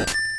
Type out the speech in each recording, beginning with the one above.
you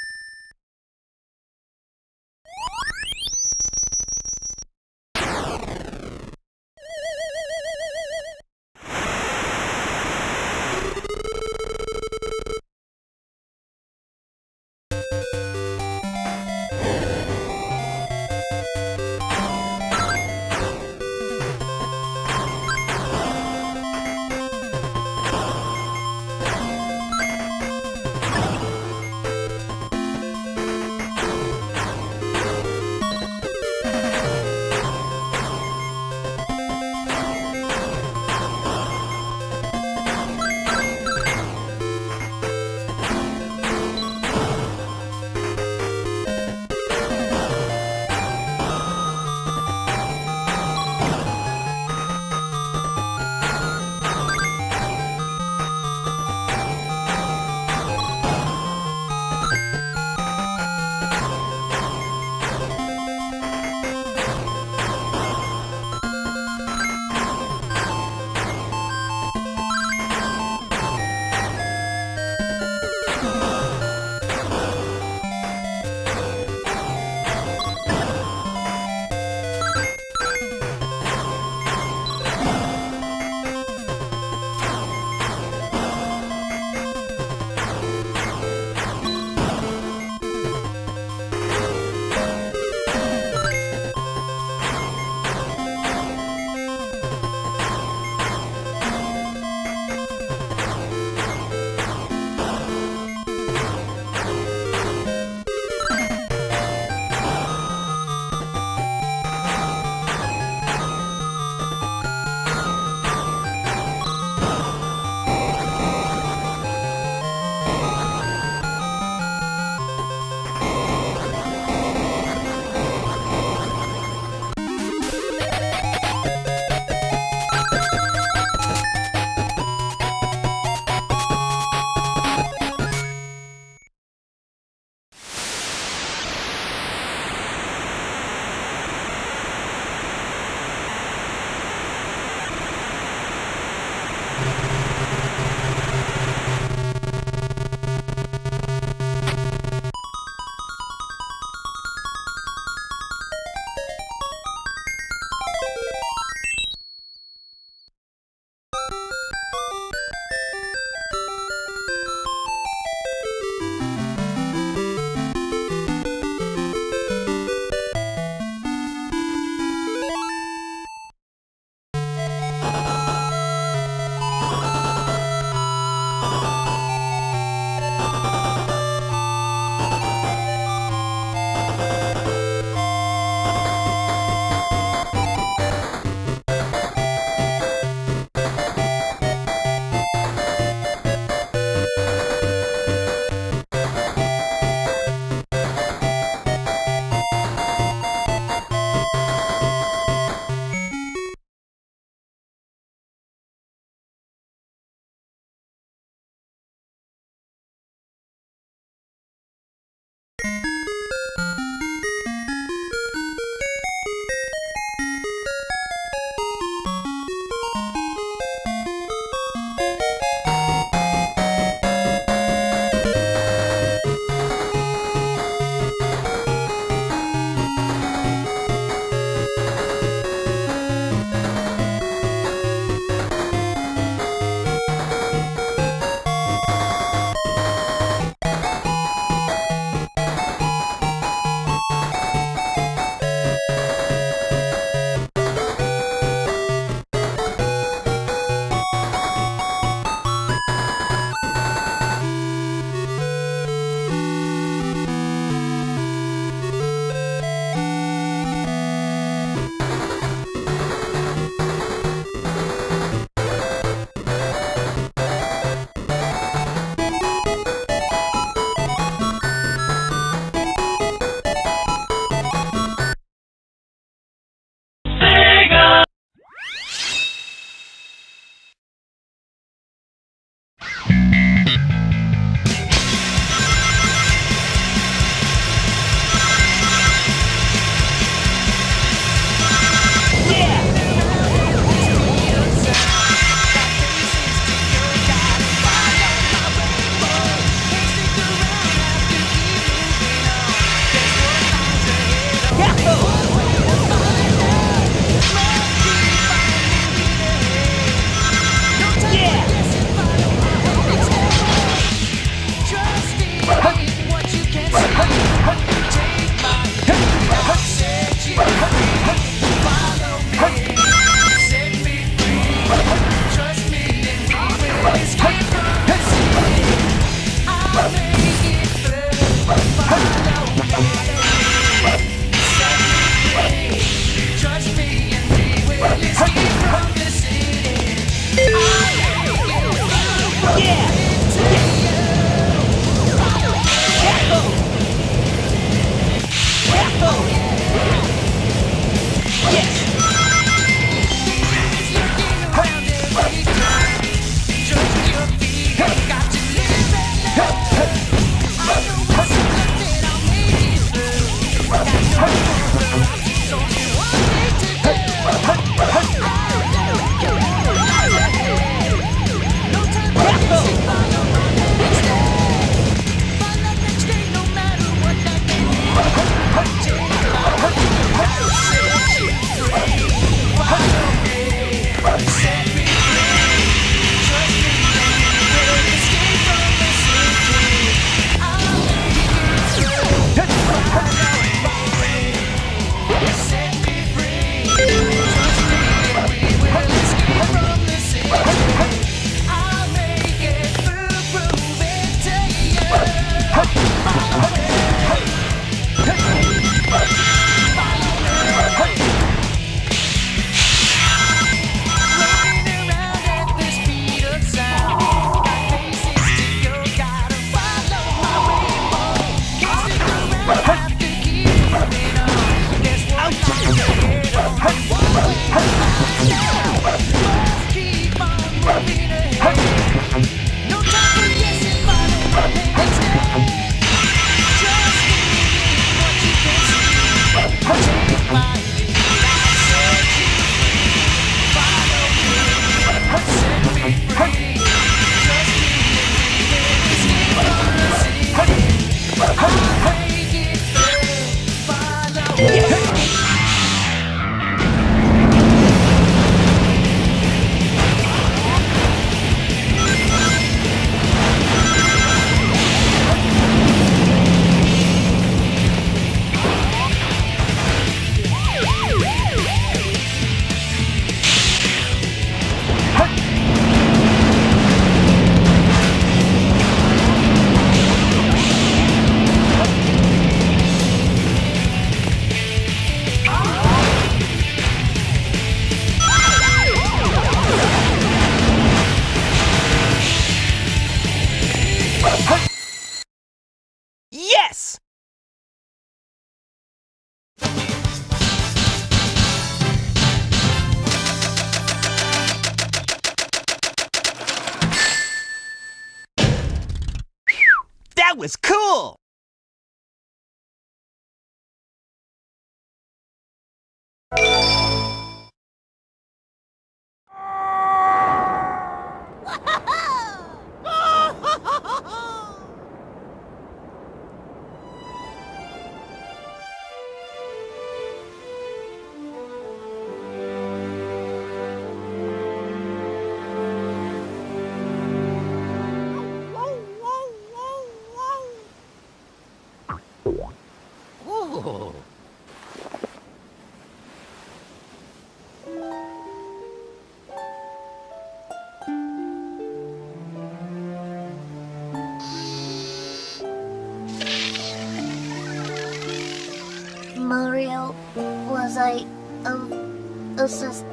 um,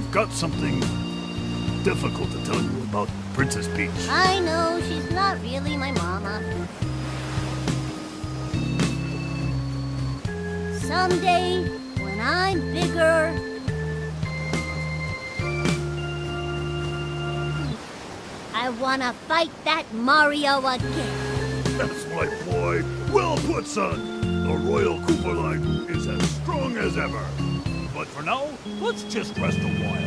I've got something difficult to tell you about Princess Peach. I know she's not really my mama. Someday, when I'm bigger, I wanna fight that Mario again. That's my boy. Well put, son. The Royal Koopa line is as strong as ever. For now, let's just rest a while.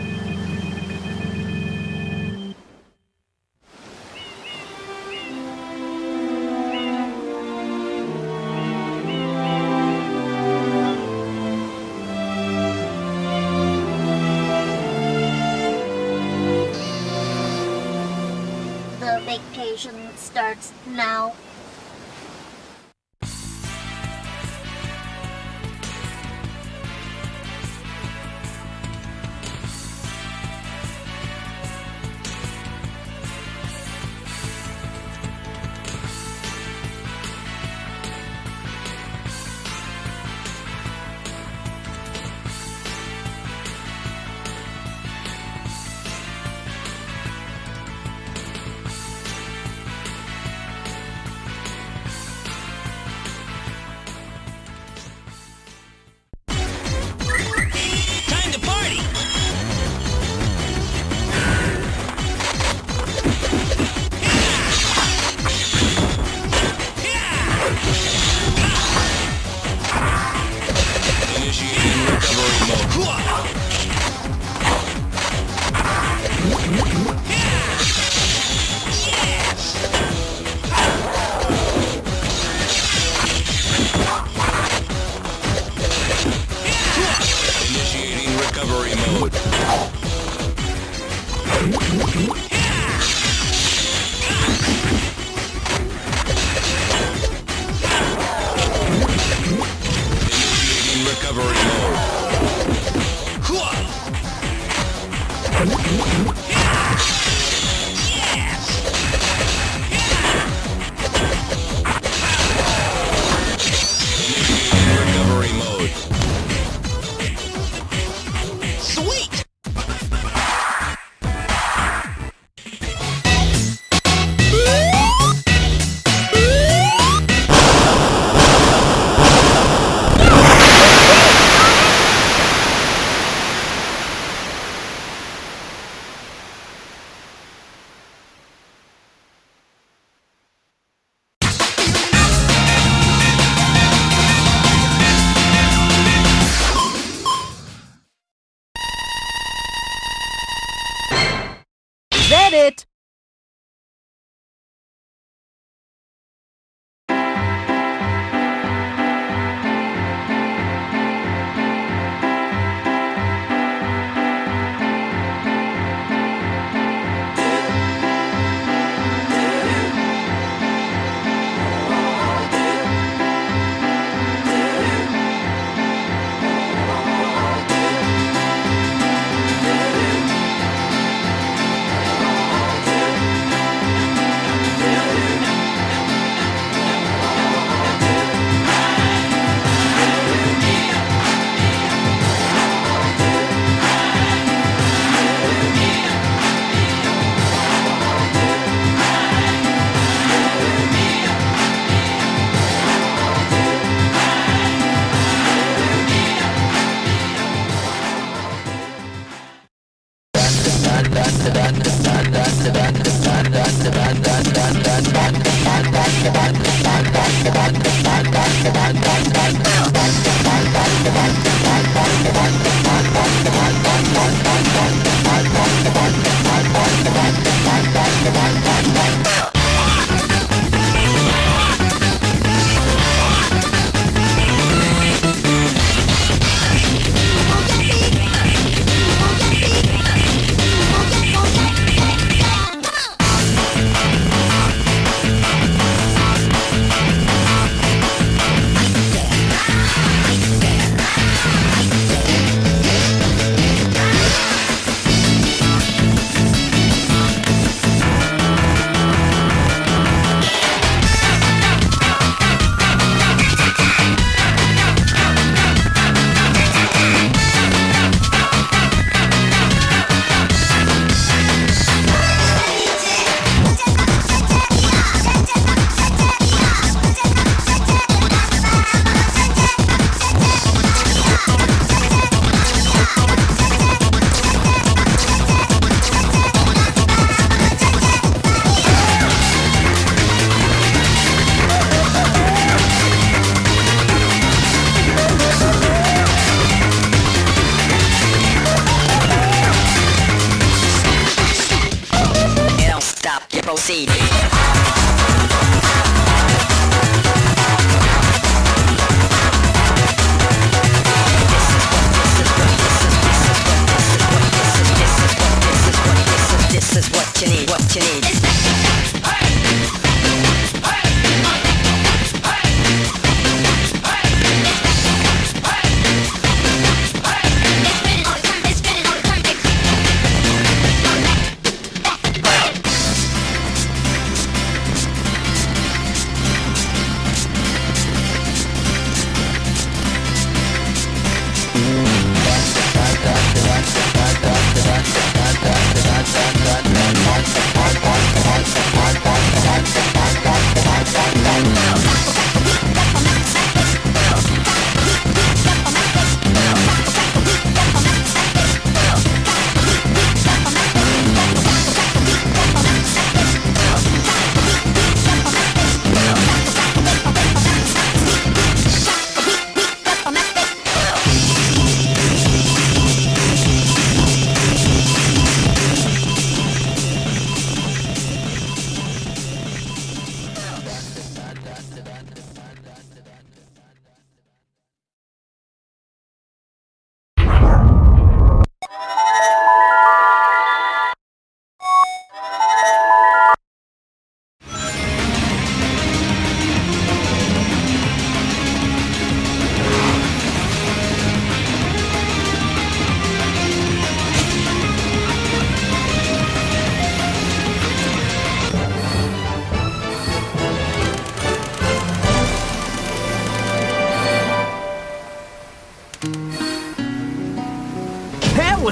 Bye.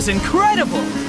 Was incredible!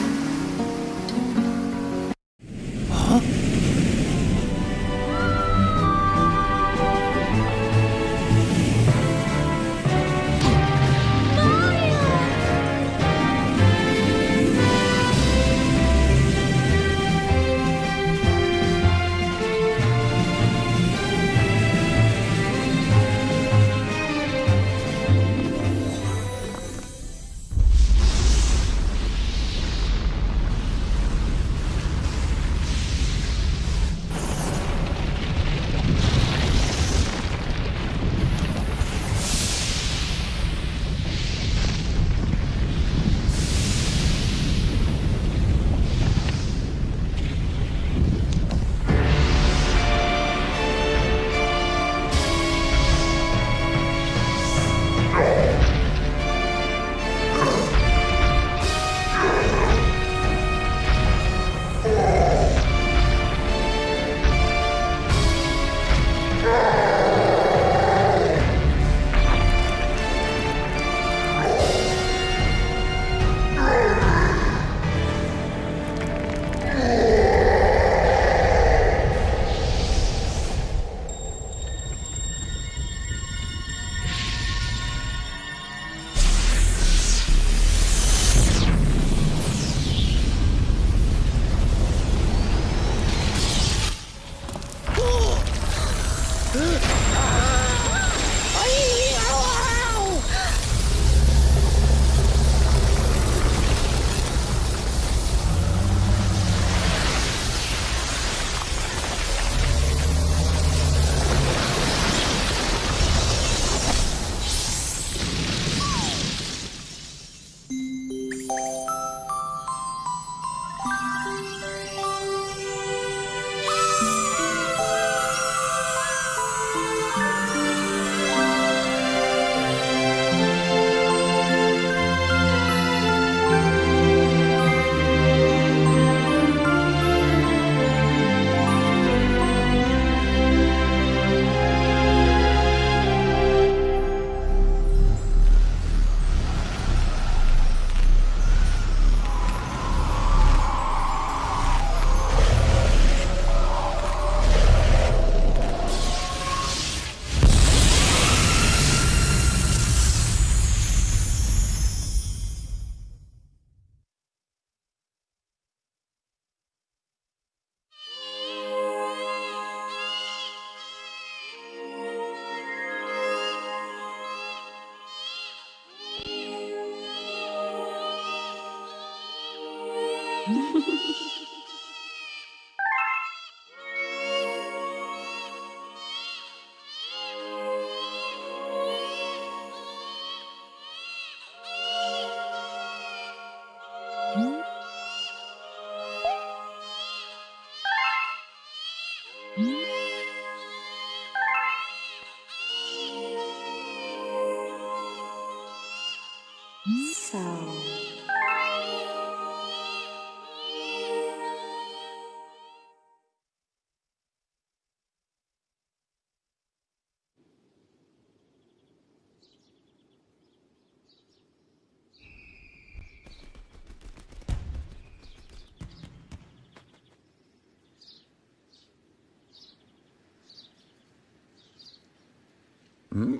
Hmm?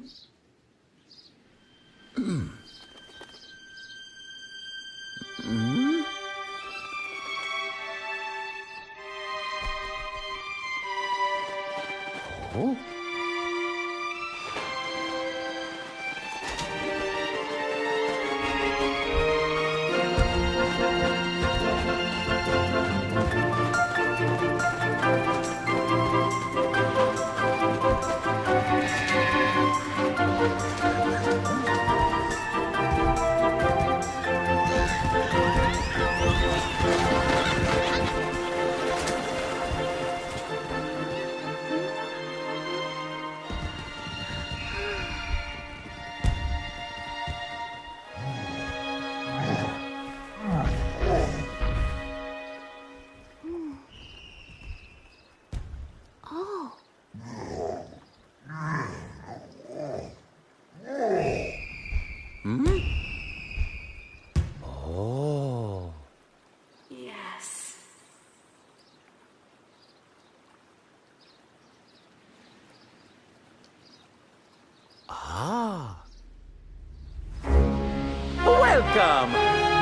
Welcome!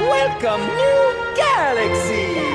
Welcome, New Galaxy!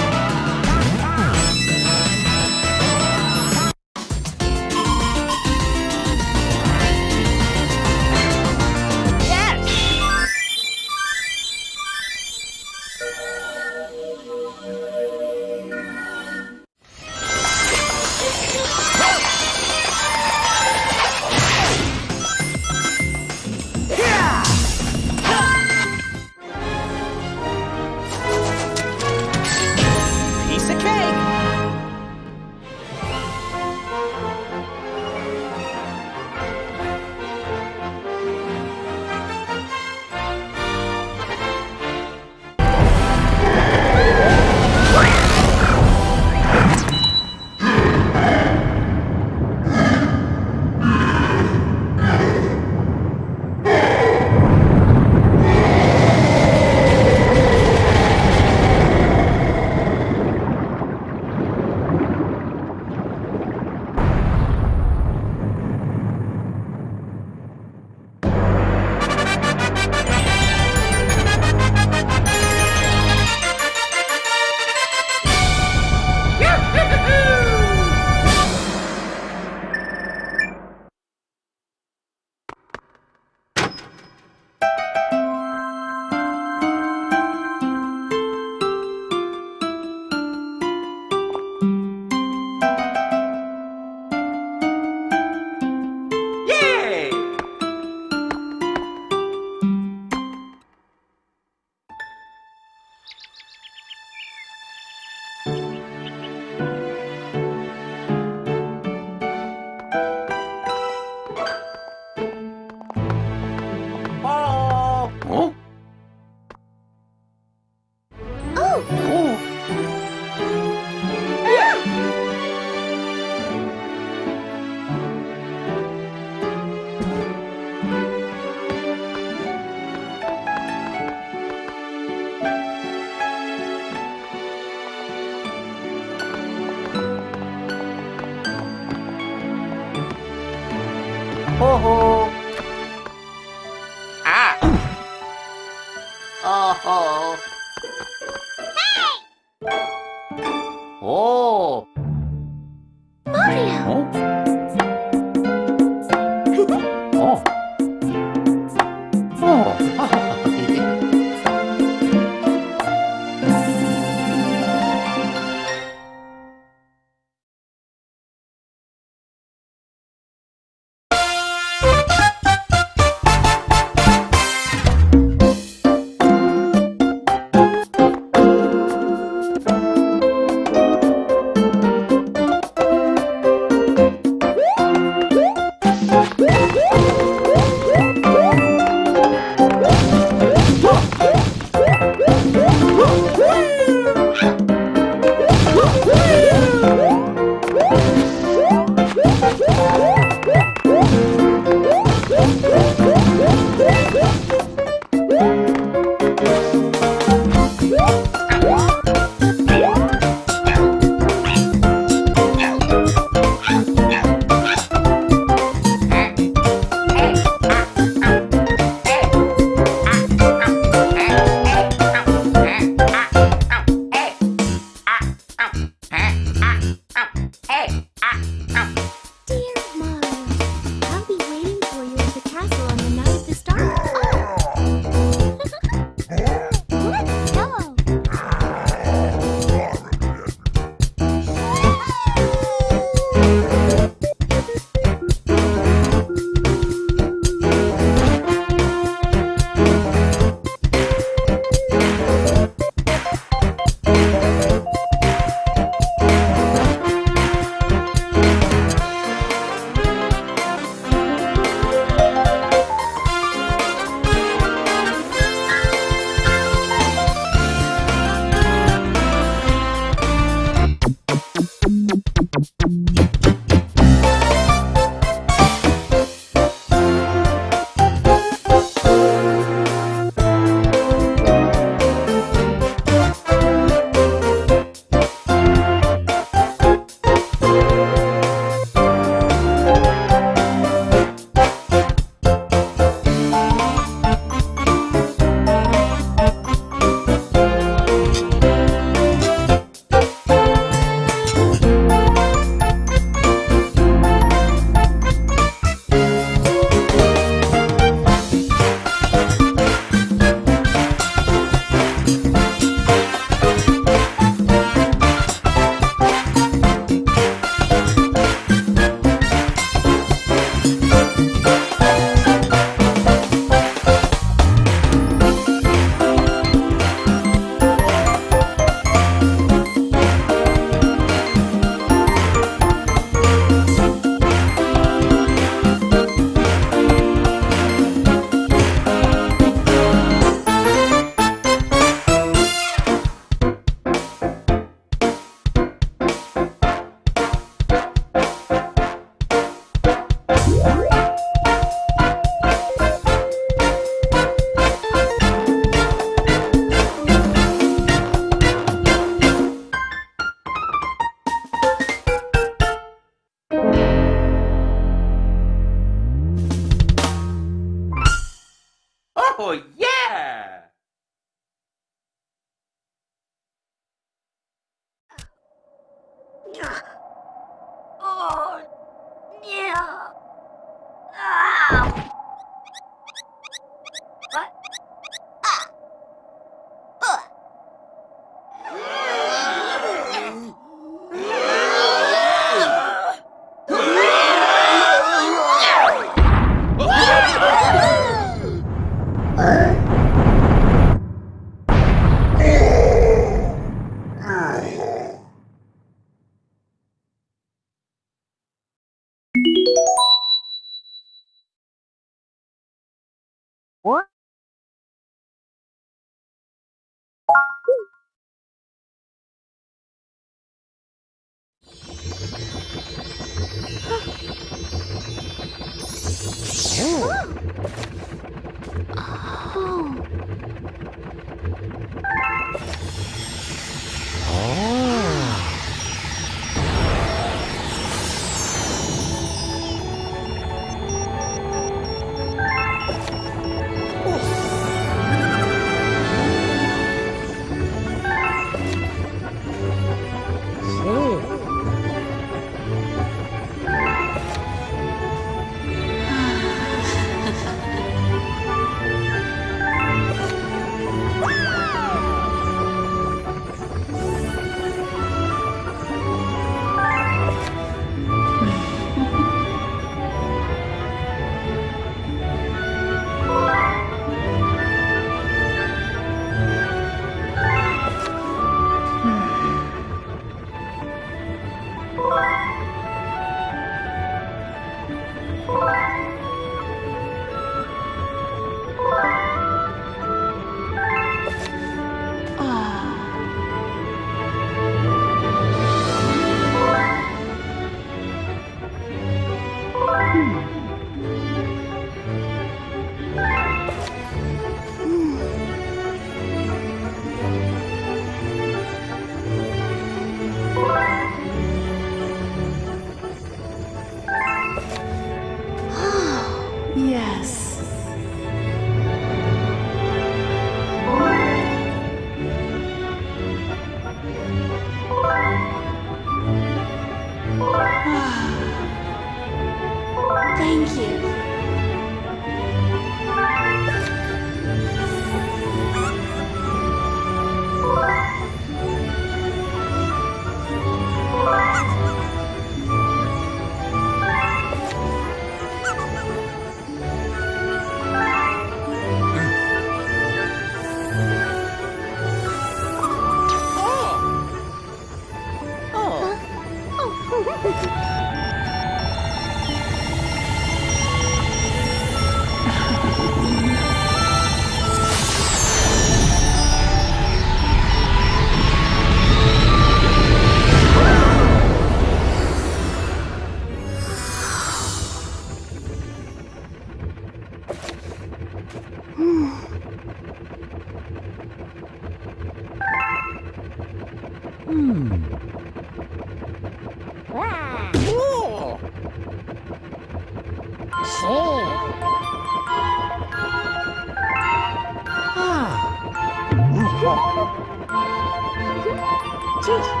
谢谢。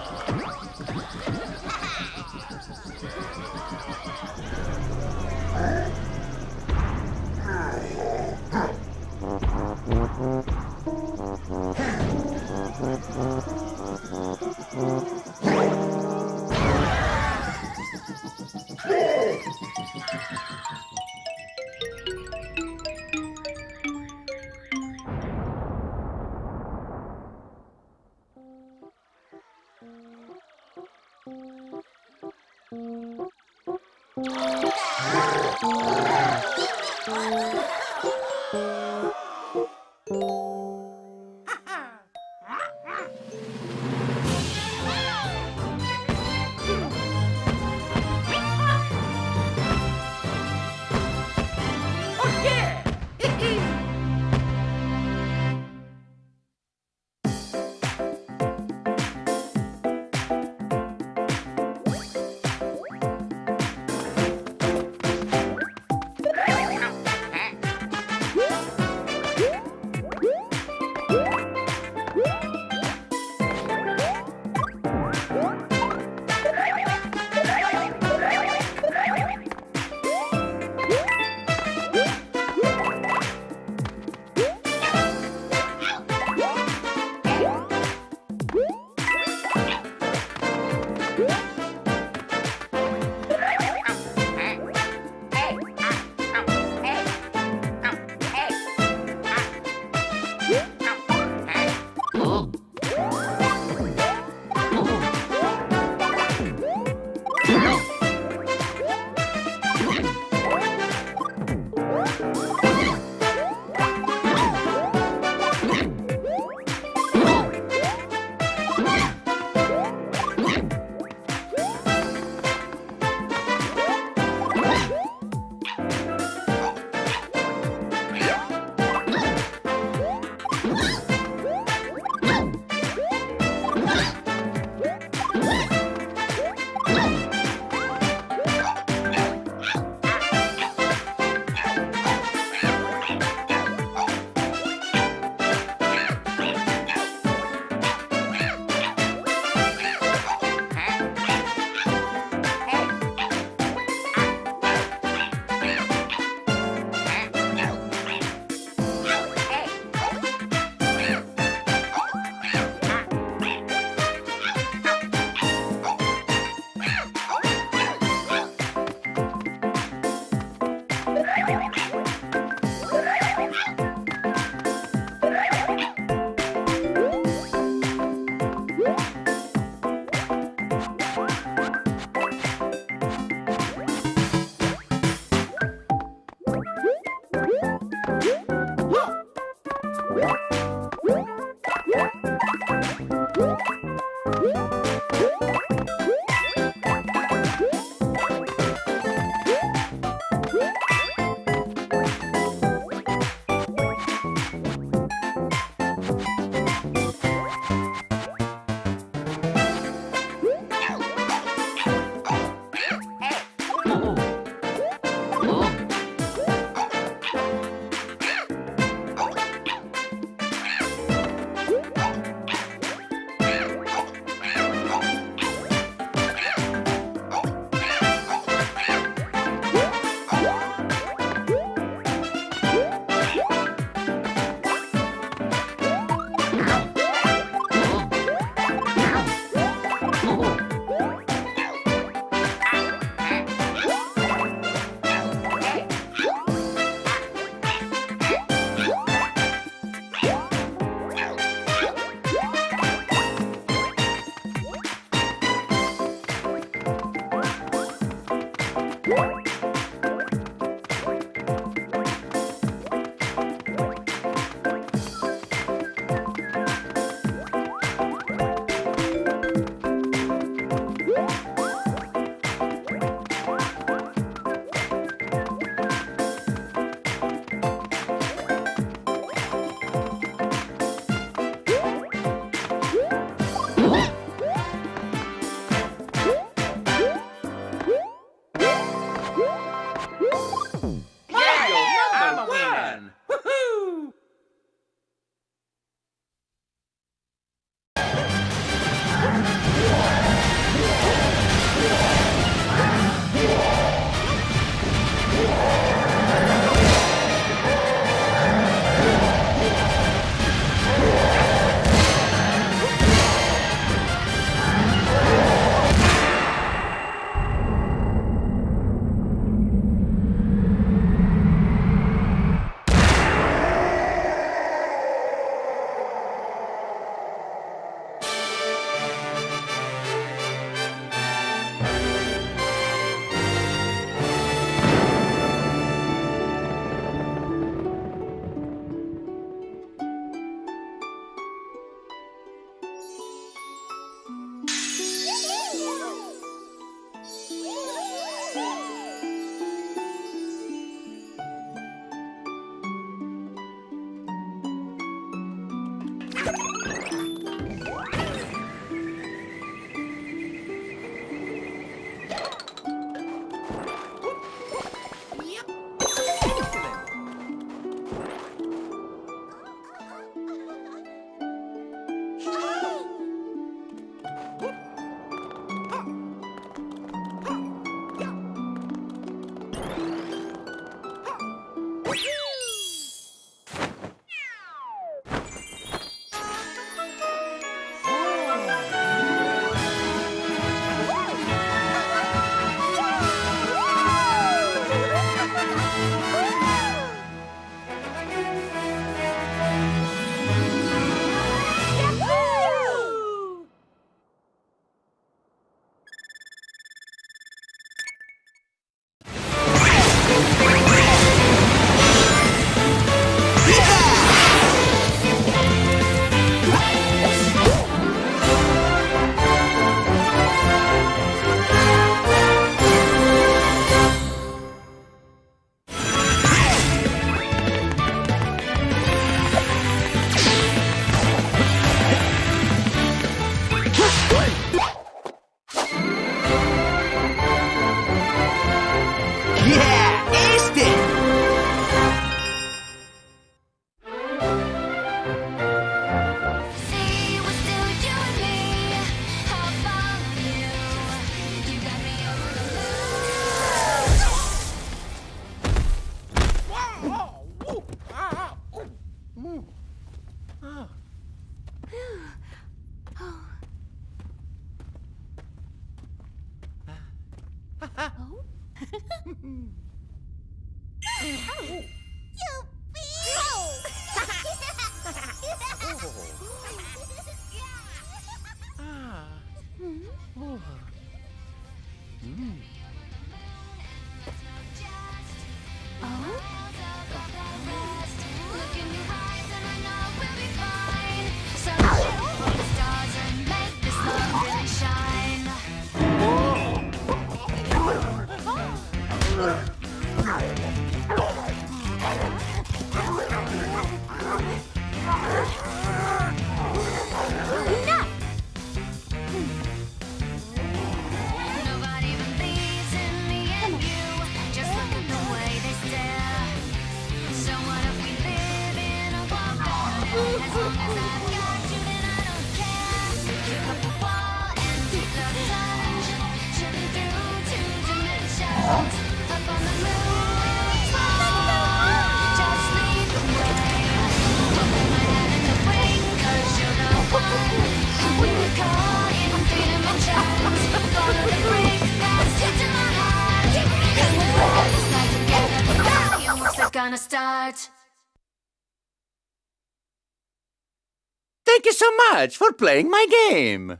Thank you so much for playing my game.